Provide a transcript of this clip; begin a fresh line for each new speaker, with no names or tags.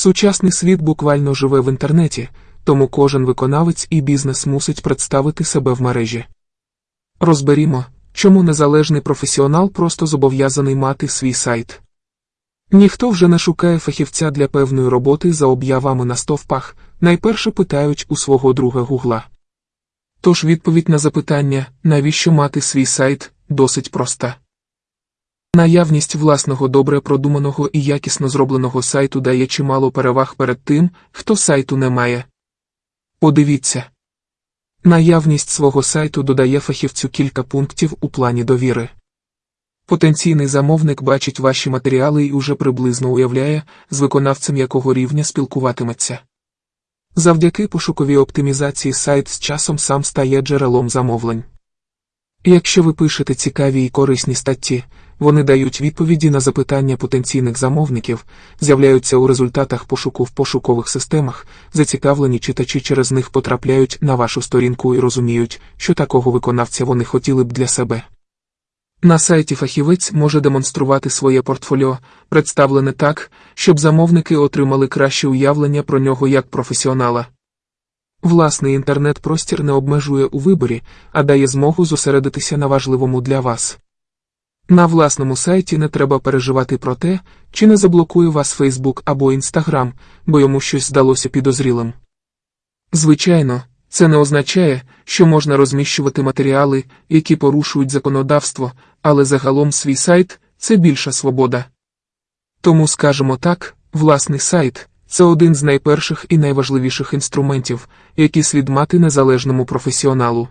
Сучасний світ буквально живе в інтернеті, тому кожен виконавець і бізнес мусить представити себе в мережі. Розберімо, чому незалежний професіонал просто зобов'язаний мати свій сайт. Ніхто вже не шукає фахівця для певної роботи за об'явами на стовпах, найперше питають у свого друга Гугла. Тож відповідь на запитання, навіщо мати свій сайт, досить проста. Наявність власного добре продуманого і якісно зробленого сайту дає чимало переваг перед тим, хто сайту не має. Подивіться. Наявність свого сайту додає фахівцю кілька пунктів у плані довіри. Потенційний замовник бачить ваші матеріали і уже приблизно уявляє, з виконавцем якого рівня спілкуватиметься. Завдяки пошуковій оптимізації сайт з часом сам стає джерелом замовлень. Якщо ви пишете цікаві і корисні статті, вони дають відповіді на запитання потенційних замовників, з'являються у результатах пошуку в пошукових системах, зацікавлені читачі через них потрапляють на вашу сторінку і розуміють, що такого виконавця вони хотіли б для себе. На сайті фахівець може демонструвати своє портфоліо, представлене так, щоб замовники отримали краще уявлення про нього як професіонала. Власний інтернет-простір не обмежує у виборі, а дає змогу зосередитися на важливому для вас. На власному сайті не треба переживати про те, чи не заблокує вас Facebook або Instagram, бо йому щось здалося підозрілим. Звичайно, це не означає, що можна розміщувати матеріали, які порушують законодавство, але загалом свій сайт це більша свобода. Тому скажемо так, власний сайт це один з найперших і найважливіших інструментів, які слід мати незалежному професіоналу.